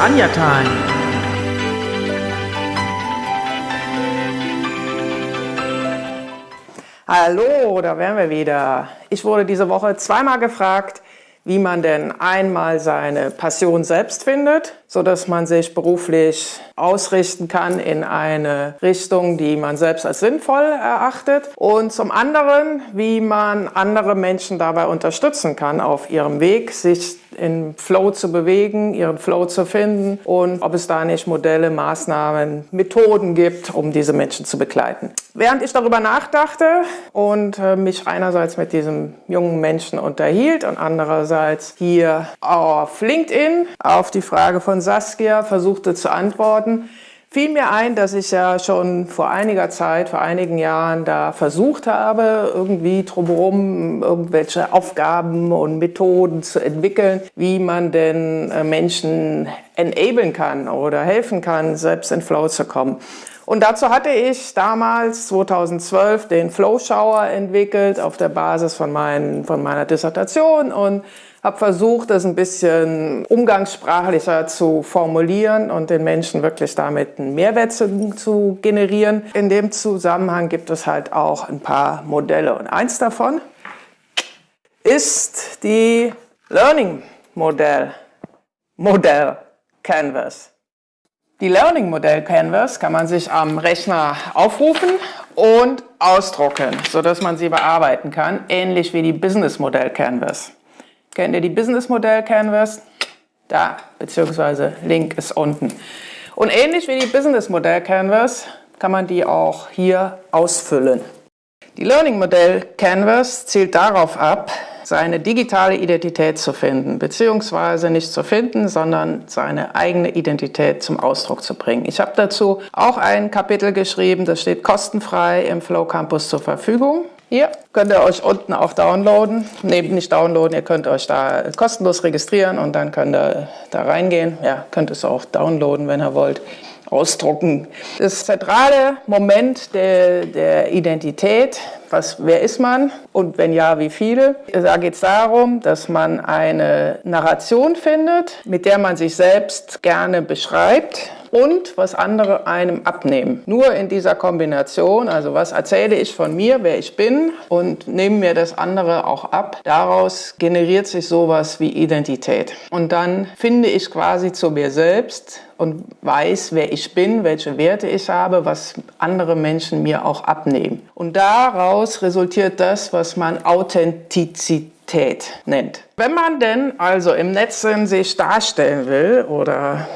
Anja Time. Hallo, da wären wir wieder. Ich wurde diese Woche zweimal gefragt, wie man denn einmal seine Passion selbst findet, so dass man sich beruflich ausrichten kann in eine Richtung, die man selbst als sinnvoll erachtet und zum anderen, wie man andere Menschen dabei unterstützen kann auf ihrem Weg, sich in Flow zu bewegen, ihren Flow zu finden und ob es da nicht Modelle, Maßnahmen, Methoden gibt, um diese Menschen zu begleiten. Während ich darüber nachdachte und äh, mich einerseits mit diesem jungen Menschen unterhielt und andererseits hier auf LinkedIn auf die Frage von Saskia versuchte zu antworten, fiel mir ein, dass ich ja schon vor einiger Zeit, vor einigen Jahren da versucht habe, irgendwie drumherum irgendwelche Aufgaben und Methoden zu entwickeln, wie man denn äh, Menschen enablen kann oder helfen kann, selbst in Flow zu kommen. Und dazu hatte ich damals 2012 den Flow Shower entwickelt auf der Basis von, mein, von meiner Dissertation und habe versucht, das ein bisschen umgangssprachlicher zu formulieren und den Menschen wirklich damit einen Mehrwert zu, zu generieren. In dem Zusammenhang gibt es halt auch ein paar Modelle und eins davon ist die Learning Modell, Modell Canvas. Die Learning Modell Canvas kann man sich am Rechner aufrufen und ausdrucken, sodass man sie bearbeiten kann, ähnlich wie die Business Modell Canvas. Kennt ihr die Business Modell Canvas? Da, beziehungsweise Link ist unten. Und ähnlich wie die Business Modell Canvas kann man die auch hier ausfüllen. Die Learning Modell Canvas zielt darauf ab, seine digitale Identität zu finden, beziehungsweise nicht zu finden, sondern seine eigene Identität zum Ausdruck zu bringen. Ich habe dazu auch ein Kapitel geschrieben, das steht kostenfrei im Flow Campus zur Verfügung. Hier könnt ihr euch unten auch downloaden. Ne, nicht downloaden, ihr könnt euch da kostenlos registrieren und dann könnt ihr da reingehen. Ja, könnt es auch downloaden, wenn ihr wollt. Ausdrucken. Das zentrale Moment der, der Identität, was, wer ist man und wenn ja, wie viele? Da geht es darum, dass man eine Narration findet, mit der man sich selbst gerne beschreibt und was andere einem abnehmen. Nur in dieser Kombination, also was erzähle ich von mir, wer ich bin und nehme mir das andere auch ab, daraus generiert sich sowas wie Identität. Und dann finde ich quasi zu mir selbst und weiß, wer ich bin, welche Werte ich habe, was andere Menschen mir auch abnehmen. Und daraus resultiert das, was man Authentizität nennt. Wenn man denn also im Netz sich darstellen will oder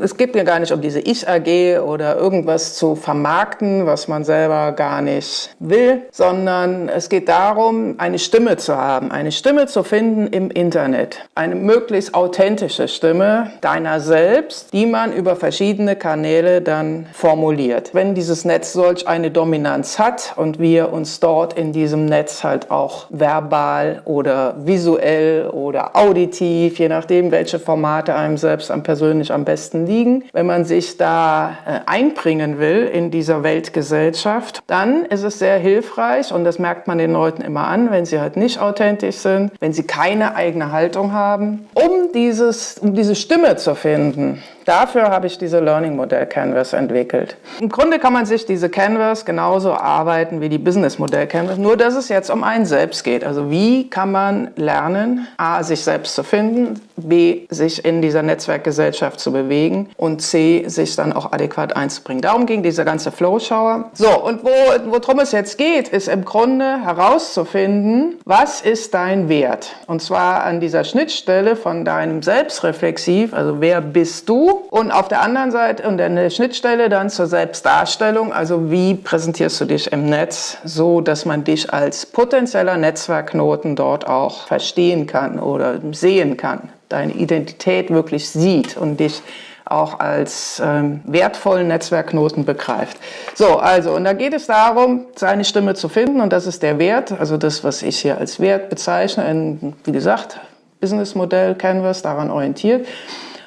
es geht mir gar nicht um diese Ich-AG oder irgendwas zu vermarkten, was man selber gar nicht will, sondern es geht darum, eine Stimme zu haben, eine Stimme zu finden im Internet. Eine möglichst authentische Stimme deiner selbst, die man über verschiedene Kanäle dann formuliert. Wenn dieses Netz solch eine Dominanz hat und wir uns dort in diesem Netz halt auch verbal oder visuell visuell oder auditiv, je nachdem, welche Formate einem selbst am persönlich am besten liegen. Wenn man sich da äh, einbringen will in dieser Weltgesellschaft, dann ist es sehr hilfreich und das merkt man den Leuten immer an, wenn sie halt nicht authentisch sind, wenn sie keine eigene Haltung haben, um, dieses, um diese Stimme zu finden. Dafür habe ich diese Learning Modell Canvas entwickelt. Im Grunde kann man sich diese Canvas genauso arbeiten wie die Business Modell Canvas, nur dass es jetzt um einen selbst geht. Also wie kann man lernen, a, sich selbst zu finden, b, sich in dieser Netzwerkgesellschaft zu bewegen und c, sich dann auch adäquat einzubringen. Darum ging dieser ganze Flow-Shower. So, und wo, worum es jetzt geht, ist im Grunde herauszufinden, was ist dein Wert? Und zwar an dieser Schnittstelle von deinem Selbstreflexiv, also wer bist du und auf der anderen Seite und eine Schnittstelle dann zur Selbstdarstellung, also wie präsentierst du dich im Netz, so dass man dich als potenzieller Netzwerkknoten dort auch verstehen kann oder sehen kann, deine Identität wirklich sieht und dich auch als ähm, wertvollen Netzwerkknoten begreift. So, also, und da geht es darum, seine Stimme zu finden und das ist der Wert, also das, was ich hier als Wert bezeichne, in, wie gesagt, Businessmodell, Canvas, daran orientiert.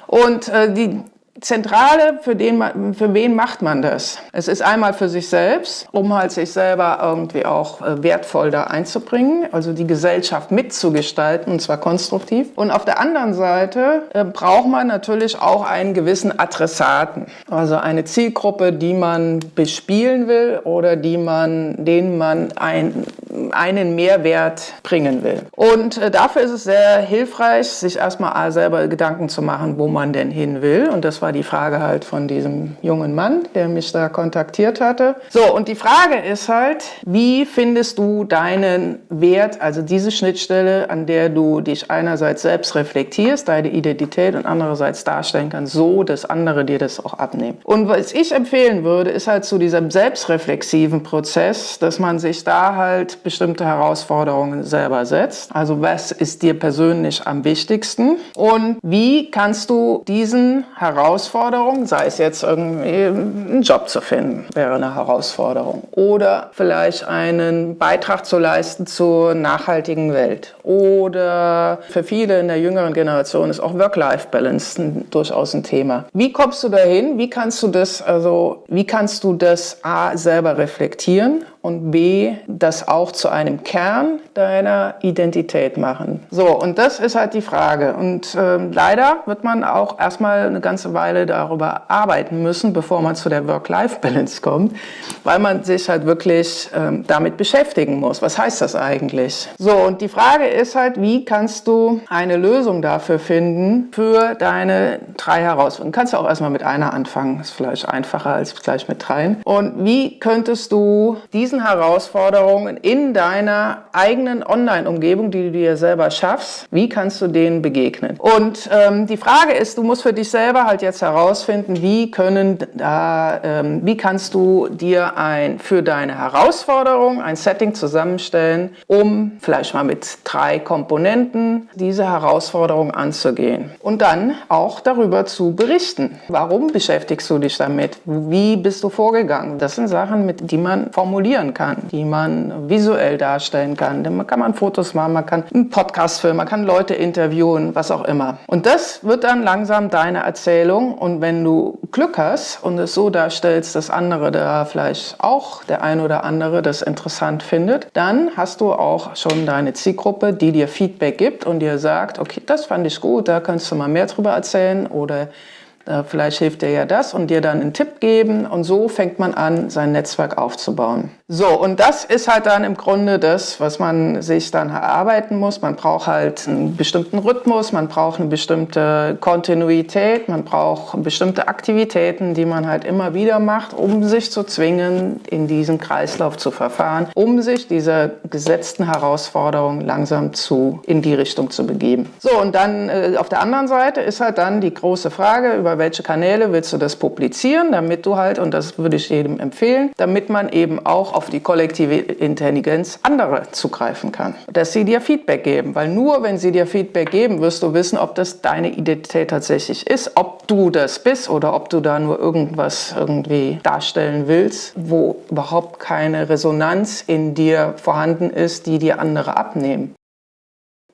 Und äh, die, Zentrale, für, den für wen macht man das? Es ist einmal für sich selbst, um halt sich selber irgendwie auch äh, wertvoll da einzubringen, also die Gesellschaft mitzugestalten und zwar konstruktiv. Und auf der anderen Seite äh, braucht man natürlich auch einen gewissen Adressaten, also eine Zielgruppe, die man bespielen will oder die man, denen man ein, einen Mehrwert bringen will. Und äh, dafür ist es sehr hilfreich, sich erstmal selber Gedanken zu machen, wo man denn hin will. Und das war die Frage halt von diesem jungen Mann, der mich da kontaktiert hatte. So, und die Frage ist halt, wie findest du deinen Wert, also diese Schnittstelle, an der du dich einerseits selbst reflektierst, deine Identität und andererseits darstellen kannst, so, dass andere dir das auch abnehmen. Und was ich empfehlen würde, ist halt zu diesem selbstreflexiven Prozess, dass man sich da halt bestimmte Herausforderungen selber setzt. Also was ist dir persönlich am wichtigsten und wie kannst du diesen Herausforderungen, sei es jetzt irgendwie einen Job zu finden, wäre eine Herausforderung oder vielleicht einen Beitrag zu leisten zur nachhaltigen Welt oder für viele in der jüngeren Generation ist auch Work-Life-Balance durchaus ein Thema. Wie kommst du dahin? Wie kannst du das also wie kannst du das A selber reflektieren und B, das auch zu einem Kern deiner Identität machen. So, und das ist halt die Frage. Und äh, leider wird man auch erstmal eine ganze Weile darüber arbeiten müssen, bevor man zu der Work-Life-Balance kommt, weil man sich halt wirklich äh, damit beschäftigen muss. Was heißt das eigentlich? So, und die Frage ist halt, wie kannst du eine Lösung dafür finden für deine drei Herausforderungen? Du kannst auch erstmal mit einer anfangen, ist vielleicht einfacher als gleich mit dreien. Und wie könntest du diese Herausforderungen in deiner eigenen Online-Umgebung, die du dir selber schaffst, wie kannst du denen begegnen? Und ähm, die Frage ist, du musst für dich selber halt jetzt herausfinden, wie können da, ähm, wie kannst du dir ein für deine Herausforderung ein Setting zusammenstellen, um vielleicht mal mit drei Komponenten diese Herausforderung anzugehen und dann auch darüber zu berichten. Warum beschäftigst du dich damit? Wie bist du vorgegangen? Das sind Sachen, mit die man formulieren präsentieren kann, die man visuell darstellen kann. Dann kann man Fotos machen, man kann einen Podcast filmen, man kann Leute interviewen, was auch immer. Und das wird dann langsam deine Erzählung. Und wenn du Glück hast und es so darstellst, dass andere da vielleicht auch der ein oder andere das interessant findet, dann hast du auch schon deine Zielgruppe, die dir Feedback gibt und dir sagt, okay, das fand ich gut, da kannst du mal mehr drüber erzählen oder vielleicht hilft dir ja das und dir dann einen Tipp geben und so fängt man an, sein Netzwerk aufzubauen. So, und das ist halt dann im Grunde das, was man sich dann erarbeiten muss. Man braucht halt einen bestimmten Rhythmus, man braucht eine bestimmte Kontinuität, man braucht bestimmte Aktivitäten, die man halt immer wieder macht, um sich zu zwingen, in diesen Kreislauf zu verfahren, um sich dieser gesetzten Herausforderung langsam zu, in die Richtung zu begeben. So, und dann äh, auf der anderen Seite ist halt dann die große Frage, über welche Kanäle willst du das publizieren, damit du halt, und das würde ich jedem empfehlen, damit man eben auch auf die kollektive Intelligenz anderer zugreifen kann. Dass sie dir Feedback geben, weil nur wenn sie dir Feedback geben, wirst du wissen, ob das deine Identität tatsächlich ist, ob du das bist oder ob du da nur irgendwas irgendwie darstellen willst, wo überhaupt keine Resonanz in dir vorhanden ist, die dir andere abnehmen.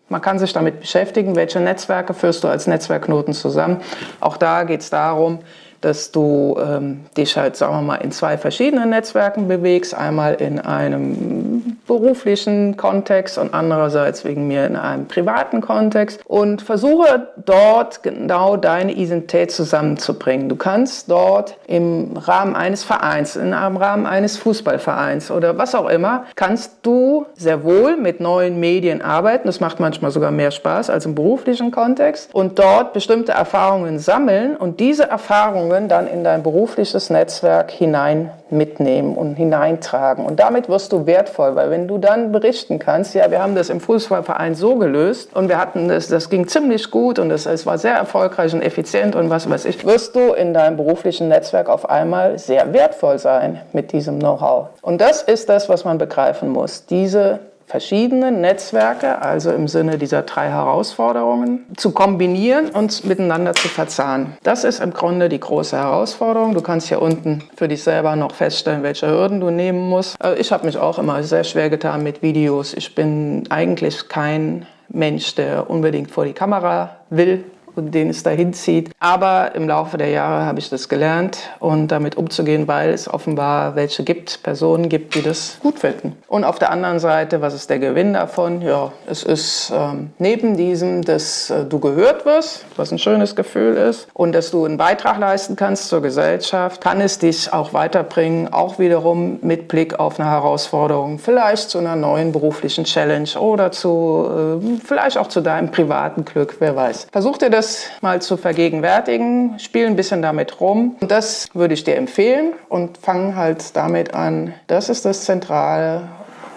Man kann sich damit beschäftigen, welche Netzwerke führst du als Netzwerkknoten zusammen. Auch da geht es darum, dass du ähm, dich halt, sagen wir mal, in zwei verschiedenen Netzwerken bewegst. Einmal in einem beruflichen Kontext und andererseits wegen mir in einem privaten Kontext und versuche dort genau deine Identität zusammenzubringen. Du kannst dort im Rahmen eines Vereins, im Rahmen eines Fußballvereins oder was auch immer, kannst du sehr wohl mit neuen Medien arbeiten. Das macht manchmal sogar mehr Spaß als im beruflichen Kontext und dort bestimmte Erfahrungen sammeln und diese Erfahrungen Erfahrungen dann in dein berufliches Netzwerk hinein mitnehmen und hineintragen. Und damit wirst du wertvoll, weil wenn du dann berichten kannst, ja, wir haben das im Fußballverein so gelöst und wir hatten das, das ging ziemlich gut und es, war sehr erfolgreich und effizient und was weiß ich, wirst du in deinem beruflichen Netzwerk auf einmal sehr wertvoll sein mit diesem Know-how. Und das ist das, was man begreifen muss. Diese verschiedene Netzwerke, also im Sinne dieser drei Herausforderungen, zu kombinieren und miteinander zu verzahnen. Das ist im Grunde die große Herausforderung. Du kannst hier unten für dich selber noch feststellen, welche Hürden du nehmen musst. Also ich habe mich auch immer sehr schwer getan mit Videos. Ich bin eigentlich kein Mensch, der unbedingt vor die Kamera will den es dahin zieht. Aber im Laufe der Jahre habe ich das gelernt und damit umzugehen, weil es offenbar welche gibt, Personen gibt, die das gut finden. Und auf der anderen Seite, was ist der Gewinn davon? Ja, es ist ähm, neben diesem, dass äh, du gehört wirst, was ein schönes Gefühl ist, und dass du einen Beitrag leisten kannst zur Gesellschaft, kann es dich auch weiterbringen, auch wiederum mit Blick auf eine Herausforderung, vielleicht zu einer neuen beruflichen Challenge oder zu, äh, vielleicht auch zu deinem privaten Glück, wer weiß. Versuch dir das mal zu vergegenwärtigen, spiel ein bisschen damit rum. Und das würde ich dir empfehlen und fang halt damit an. Das ist das Zentrale.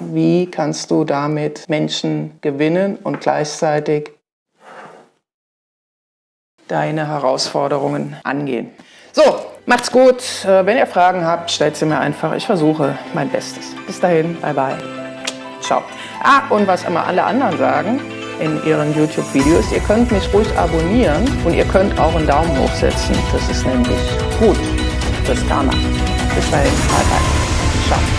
Wie kannst du damit Menschen gewinnen und gleichzeitig deine Herausforderungen angehen? So, macht's gut. Äh, wenn ihr Fragen habt, stellt sie mir einfach. Ich versuche mein Bestes. Bis dahin, bye bye. Ciao. Ah, und was immer alle anderen sagen in ihren YouTube-Videos, ihr könnt mich ruhig abonnieren und ihr könnt auch einen Daumen hoch setzen. Das ist nämlich gut fürs Karma. Bis dahin, bye bye. Ciao.